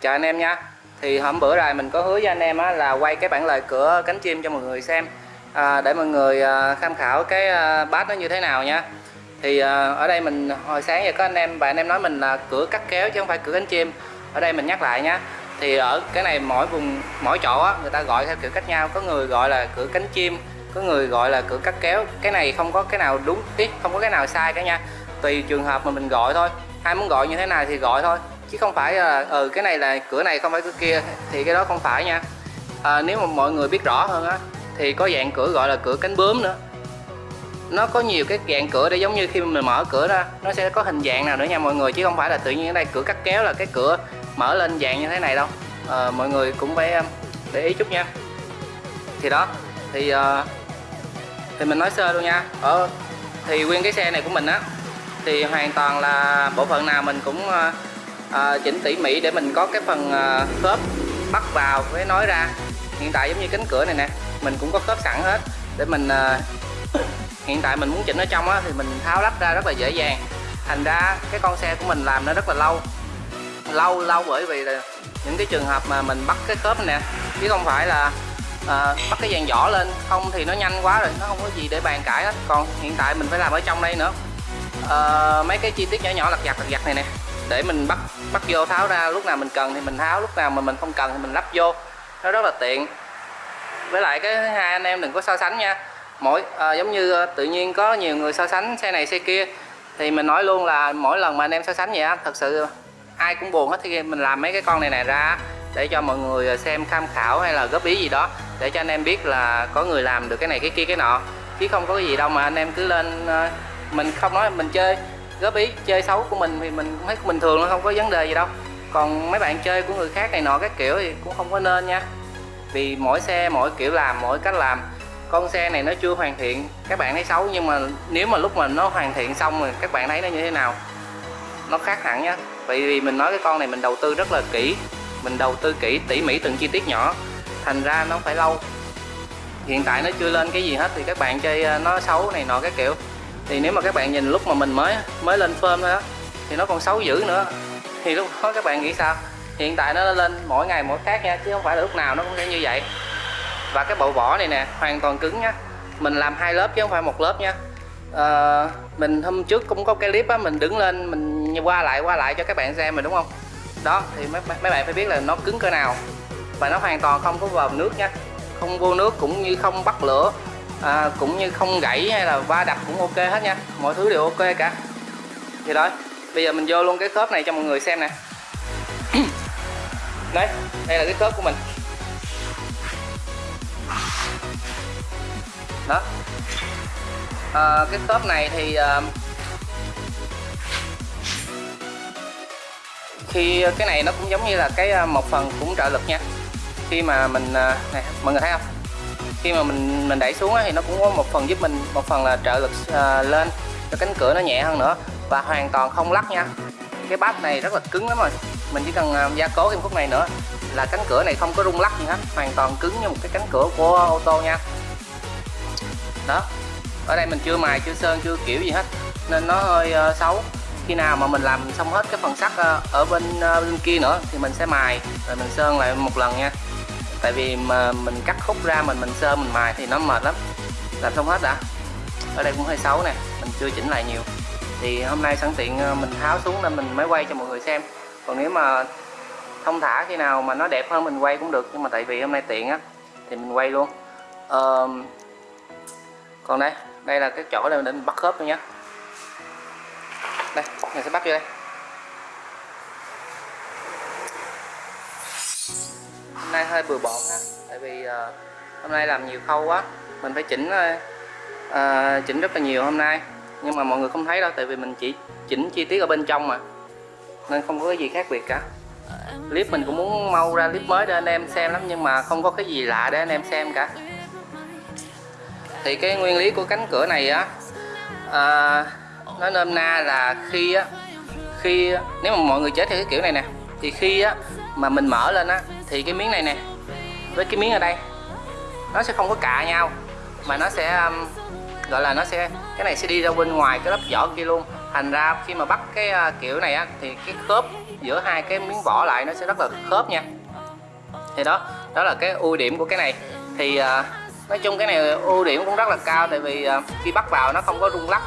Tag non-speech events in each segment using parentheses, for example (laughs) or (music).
chào anh em nha. Thì hôm bữa rồi mình có hứa với anh em á, là quay cái bản lời cửa cánh chim cho mọi người xem. À, để mọi người à, tham khảo cái à, bát nó như thế nào nha. Thì à, ở đây mình hồi sáng giờ có anh em và anh em nói mình là cửa cắt kéo chứ không phải cửa cánh chim. Ở đây mình nhắc lại nhá thì ở cái này mỗi vùng mỗi chỗ á, người ta gọi theo kiểu cách nhau. Có người gọi là cửa cánh chim có người gọi là cửa cắt kéo. Cái này không có cái nào đúng ít không có cái nào sai cả nha. Tùy trường hợp mà mình gọi thôi. Ai muốn gọi như thế nào thì gọi thôi chứ không phải là ừ cái này là cửa này không phải cửa kia thì cái đó không phải nha. À, nếu mà mọi người biết rõ hơn á thì có dạng cửa gọi là cửa cánh bướm nữa. Nó có nhiều cái dạng cửa để giống như khi mình mở cửa ra nó sẽ có hình dạng nào nữa nha mọi người chứ không phải là tự nhiên ở đây cửa cắt kéo là cái cửa mở lên dạng như thế này đâu. À, mọi người cũng phải để ý chút nha. Thì đó thì uh, thì mình nói sơ luôn nha. Ở thì nguyên cái xe này của mình á thì hoàn toàn là bộ phận nào mình cũng uh, à, chỉnh tỉ mỉ để mình có cái phần à, khớp bắt vào với nói ra. Hiện tại giống như cánh cửa này nè mình cũng có khớp sẵn hết. Để mình à, hiện tại mình muốn chỉnh ở trong á thì mình tháo lắp ra rất là dễ dàng. Thành ra cái con xe của mình làm nó rất là lâu. Lâu lâu bởi vì là những cái trường hợp mà mình bắt cái khớp nè chứ không phải là à, bắt cái dàn vỏ lên. Không thì nó nhanh quá rồi nó không có gì để bàn cãi hết. Còn hiện tại mình phải làm ở trong đây nữa. À, mấy cái chi tiết nhỏ nhỏ lặt vặt lặt vặt này nè để mình bắt bắt vô tháo ra lúc nào mình cần thì mình tháo lúc nào mà mình không cần thì mình lắp vô. Nó rất là tiện. Với lại cái hai anh em đừng có so sánh nha. Mỗi à, giống như ờ, tự nhiên có nhiều người so sánh xe này xe kia thì mình nói luôn là mỗi lần mà anh em so sánh vậy á thật sự ai cũng buồn hết. Thì mình làm mấy cái con này này ra để cho mọi người ờ, xem tham khảo hay là góp ý gì đó để cho anh em biết là có người làm được cái này cái kia cái nọ. Chứ không có cái gì đâu mà anh em cứ lên mình không nói mình chơi góp ý, chơi xấu của mình thì mình thấy bình thường không có vấn đề gì đâu. Còn mấy bạn chơi của người khác này nọ các kiểu thì cũng không có nên nha. Vì mỗi xe, mỗi kiểu làm, mỗi cách làm. Con xe này nó chưa hoàn thiện, các bạn thấy xấu nhưng mà nếu mà lúc mà nó hoàn thiện xong rồi, các bạn thấy nó như thế nào? Nó khác hẳn nhá vậy vì mình nói cái con này mình đầu tư rất là kỹ, mình đầu tư kỹ tỉ mỉ từng chi tiết nhỏ. Thành ra nó phải lâu. Hiện tại nó chưa lên cái gì hết thì các bạn chơi ờ, nó xấu này nọ cái kiểu thì nếu mà các bạn nhìn lúc mà mình mới mới lên phơm thôi á thì nó còn xấu dữ nữa. Thì lúc đó các bạn nghĩ sao? Hiện tại nó lên mỗi ngày mỗi khác nha chứ không phải là lúc nào nó cũng sẽ như vậy. Và cái bộ vỏ này nè hoàn toàn cứng nhá mình làm hai lớp chứ không phải một lớp nha. À, mình hôm trước cũng có cái clip á mình đứng lên mình qua lại qua lại cho các bạn xem mình đúng không? Đó thì mấy, mấy bạn phải biết là nó cứng cỡ nào. Và nó hoàn toàn không có vào nước nha. Không vô nước cũng như không bắt lửa à, cũng như không gãy hay là va đập cũng ok hết nha. Mọi thứ đều ok cả. Thì đó bây giờ mình vô luôn cái khớp này cho mọi người xem nè. (clears throat) Đấy đây là cái khớp của mình. Đó. À, cái khớp này thì à, khi cái này nó cũng giống như là cái à, một phần cũng trợ lực nha. Khi mà mình à, này mọi người thấy không? Khi mà mình mình đẩy xuống thì nó cũng có một phần giúp mình một phần là trợ lực à, lên cho cánh cửa nó nhẹ hơn nữa. Và hoàn toàn không lắc nha. Cái bát này rất là cứng lắm rồi. Mình chỉ cần à, gia cố thêm khúc này nữa là cánh cửa này không có rung lắc gì hết. Hoàn toàn cứng như một cái cánh cửa của ô tô nha. Đó. Ở đây mình chưa mài chưa sơn chưa kiểu gì hết. Nên nó hơi uh, xấu. Khi nào mà mình làm xong hết cái phần sắt uh, ở bên uh, bên kia nữa thì mình sẽ mài. Rồi mình sơn lại một lần nha tại vì mà mình cắt khúc ra mình mình sơn mình mài thì nó mệt lắm. Làm xong hết đã ở đây cũng hơi xấu nè mình chưa chỉnh lại nhiều. Thì hôm nay sẵn tiện ờ, mình tháo xuống nên mình mới quay cho mọi người xem. Còn nếu mà thông thả khi nào mà nó đẹp hơn mình quay cũng được nhưng mà tại vì hôm nay tiện á thì mình quay luôn. Uh, còn đây đây là cái chỗ để mình bắt khớp luôn nhé đây mình sẽ bắt vô đây. Hôm nay hơi bừa bộn ha. Tại vì uh, hôm nay làm nhiều khâu quá. Mình phải chỉnh uh, chỉnh rất là nhiều hôm nay. Nhưng mà mọi người không thấy đâu tại vì mình chỉ chỉnh chi tiết ở bên trong mà. Nên không có cái gì khác biệt cả. Clip mình cũng muốn mau ra clip mới để anh em xem lắm nhưng mà không có cái gì lạ để anh em xem cả. Thì cái nguyên lý của cánh cửa này á à, nó nôm na là khi á khi nếu mà mọi người chết theo cái kiểu này nè thì khi á mà mình mở lên á thì cái miếng này nè với cái miếng ở đây nó sẽ không có cạ nhau mà nó sẽ um, gọi là nó sẽ cái này sẽ đi ra bên ngoài cái lớp vỏ kia luôn. Thành ra khi mà bắt cái uh, kiểu này á thì cái khớp giữa hai cái miếng vỏ lại nó sẽ rất là khớp nha. Thì đó đó là cái ưu điểm của cái này. Thì uh, nói chung cái này ưu điểm cũng rất là cao tại vì uh, khi bắt vào nó không có rung lắc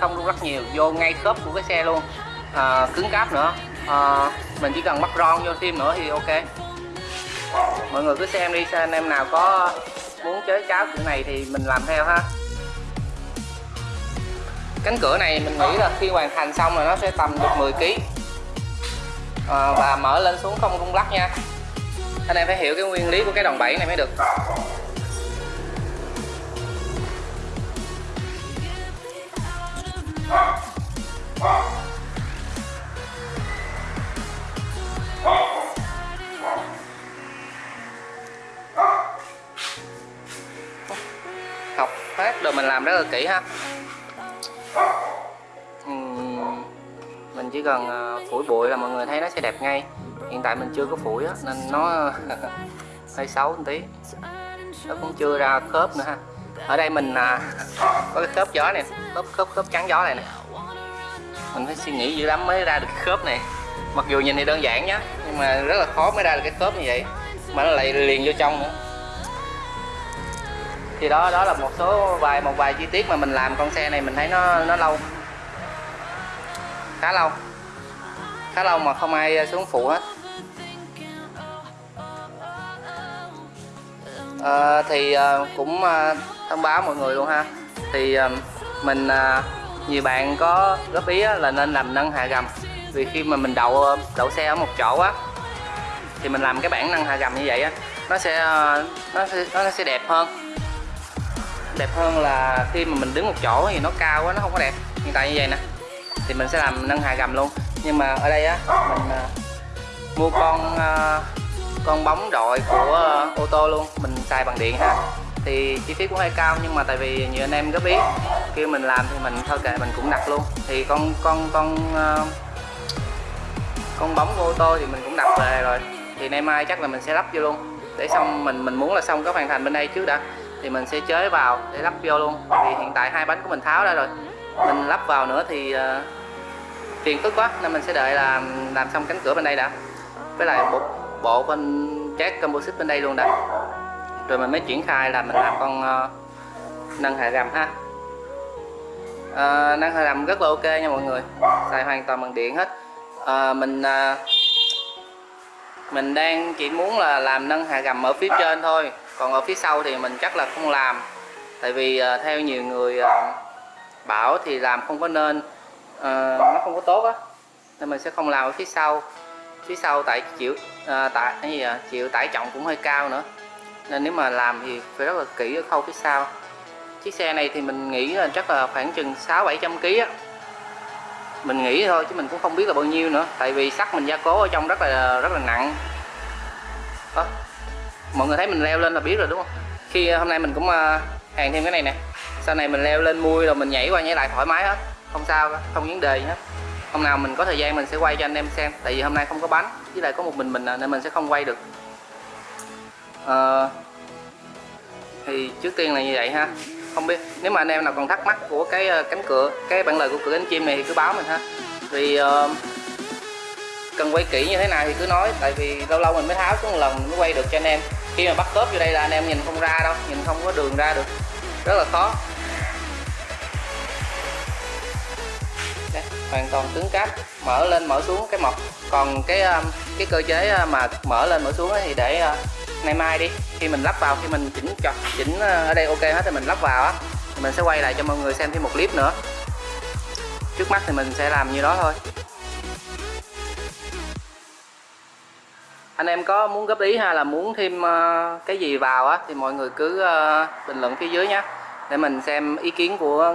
không rung lắc nhiều vô ngay khớp của cái xe luôn. Uh, cứng cáp nữa. Uh, mình chỉ cần bắt ron vô thêm nữa thì ok mọi người cứ xem đi xem anh em nào có muốn chế cháo kiểu này thì mình làm theo ha. Cánh cửa này mình nghĩ là khi hoàn thành xong là nó sẽ tầm được 10 kg à, và mở lên xuống không rung lắc nha. Anh em phải hiểu cái nguyên lý của cái đòn bẩy này mới được. Rất là kỹ ha. Ừ, mình chỉ cần ờ, phủi bụi là mọi người thấy nó sẽ đẹp ngay. Hiện tại mình chưa có phủi á nên nó (laughs) hơi xấu một tí. Nó cũng chưa ra khớp nữa ha. Ở đây mình à, (laughs) có cái khớp gió này khớp khớp khớp trắng gió này nè. Mình phải suy nghĩ dữ lắm mới ra được cái khớp này. Mặc dù nhìn thì đơn giản nhá nhưng mà rất là khó mới ra được cái khớp như vậy. Mà nó lại liền vô trong nữa thì đó đó là một số vài một vài chi tiết mà mình làm con xe này mình thấy nó nó lâu. Khá lâu. Khá lâu mà không ai xuống phụ hết. À, thì à, cũng à, thông báo mọi người luôn ha. Thì à, mình à, nhiều bạn có góp ý là nên làm nâng hạ gầm. Vì khi mà mình đậu đậu xe ở một chỗ á thì mình làm cái bảng nâng hạ gầm như vậy á nó sẽ nó sẽ nó sẽ đẹp hơn đẹp hơn là khi mà mình đứng một chỗ thì nó cao quá nó không có đẹp. Hiện tại như vậy nè. Thì mình sẽ làm nâng hạ gầm luôn. Nhưng mà ở đây á mình uh, mua con uh, con bóng đội của uh, ô tô luôn. Mình xài bằng điện ha. Thì chi phí cũng hơi cao nhưng mà tại vì nhiều anh em góp ý kêu mình làm thì mình thôi kệ mình cũng đặt luôn. Thì con con con uh, con bóng của ô tô thì mình cũng đặt về rồi. Thì nay mai chắc là mình sẽ lắp vô luôn. Để xong mình mình muốn là xong có hoàn thành bên đây trước đã thì mình sẽ chế vào để lắp vô luôn. Vì hiện tại hai bánh của mình tháo ra rồi. Mình lắp vào nữa thì uh, phiền phức quá nên mình sẽ đợi là làm xong cánh cửa bên đây đã. Với lại bộ bộ bên chát composite bên đây luôn đã. Rồi mình mới triển khai là mình làm con uh, nâng hạ gầm ha. Uh, nâng hạ gầm rất là ok nha mọi người. Xài hoàn toàn bằng điện hết. Uh, mình uh, mình đang chỉ muốn là làm nâng hạ gầm ở phía trên thôi còn ở phía sau thì mình chắc là không làm. Tại vì uh, theo nhiều người uh, bảo thì làm không có nên uh, nó không có tốt á nên mình sẽ không làm ở phía sau. Phía sau tại chịu uh, tại cái gì à, chịu tải trọng cũng hơi cao nữa. Nên nếu mà làm thì phải rất là kỹ ở khâu phía sau. Chiếc xe này thì mình nghĩ là chắc là khoảng chừng 6 700 kg á. Mình nghĩ thôi chứ mình cũng không biết là bao nhiêu nữa tại vì sắt mình gia cố ở trong rất là rất là nặng. Đó mọi người thấy mình leo lên là biết rồi đúng không? Khi à, hôm nay mình cũng à, hàng thêm cái này nè. Sau này mình leo lên mui rồi mình nhảy qua nhảy lại thoải mái hết. Không sao không vấn đề gì hết. Hôm nào mình có thời gian mình sẽ quay cho anh em xem tại vì hôm nay không có bánh với lại có một mình mình à, nên mình sẽ không quay được. À, thì trước tiên là như vậy ha. Không biết nếu mà anh em nào còn thắc mắc của cái cánh cửa cái bản lời của cửa cánh chim này thì cứ báo mình ha. Vì uh, cần quay kỹ như thế nào thì cứ nói tại vì lâu lâu mình mới tháo xuống một lần mới quay được cho anh em khi mà bắt khớp vô đây là anh em nhìn không ra đâu nhìn không có đường ra được. Rất là khó. Đây, hoàn toàn cứng cáp. Mở lên mở xuống cái mọc. Còn cái um, cái cơ chế uh, mà mở lên mở xuống thì để uh, ngày mai đi. Khi mình lắp vào khi mình chỉnh chọc chỉnh uh, ở đây ok hết thì mình lắp vào á mình sẽ quay lại cho mọi người xem thêm một clip nữa. Trước mắt thì mình sẽ làm như đó thôi. Anh em có muốn góp ý hay là muốn thêm ờ, cái gì vào á thì mọi người cứ ờ, bình luận phía dưới nhé để mình xem ý kiến của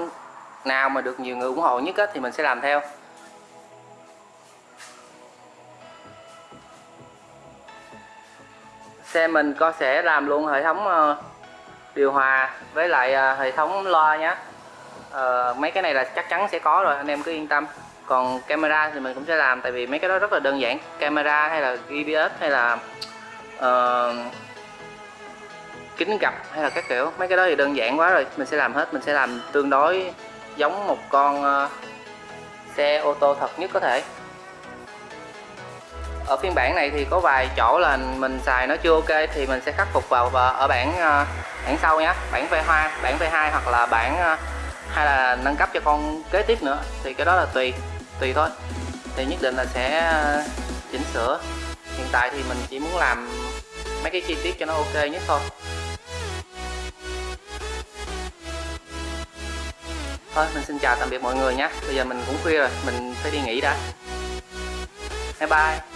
nào mà được nhiều người ủng hộ nhất á, thì mình sẽ làm theo. Xe mình có sẽ làm luôn hệ thống ờ, điều hòa với lại hệ thống loa nhé mấy cái này là chắc chắn sẽ có rồi anh em cứ yên tâm còn camera thì mình cũng sẽ làm tại vì mấy cái đó rất là đơn giản. Camera hay là GPS hay là uh, kính gập hay là các kiểu. Mấy cái đó thì đơn giản quá rồi mình sẽ làm hết. Mình sẽ làm tương đối giống một con uh, xe ô tô thật nhất có thể. Ở phiên bản này thì có vài chỗ là mình xài nó chưa ok thì mình sẽ khắc phục vào và ở bản uh, bản sau nhé bản V2 bản V2 hoặc là bản uh, hay là nâng cấp cho con kế tiếp nữa. Thì cái đó là tùy tùy thôi. Thì nhất định là sẽ ờ, chỉnh sửa. Hiện tại thì mình chỉ muốn làm mấy cái chi tiết cho nó ok nhất thôi. Thôi, mình xin chào tạm biệt mọi người nhé. Bây giờ mình cũng khuya rồi, mình phải đi nghỉ đã. Bye bye.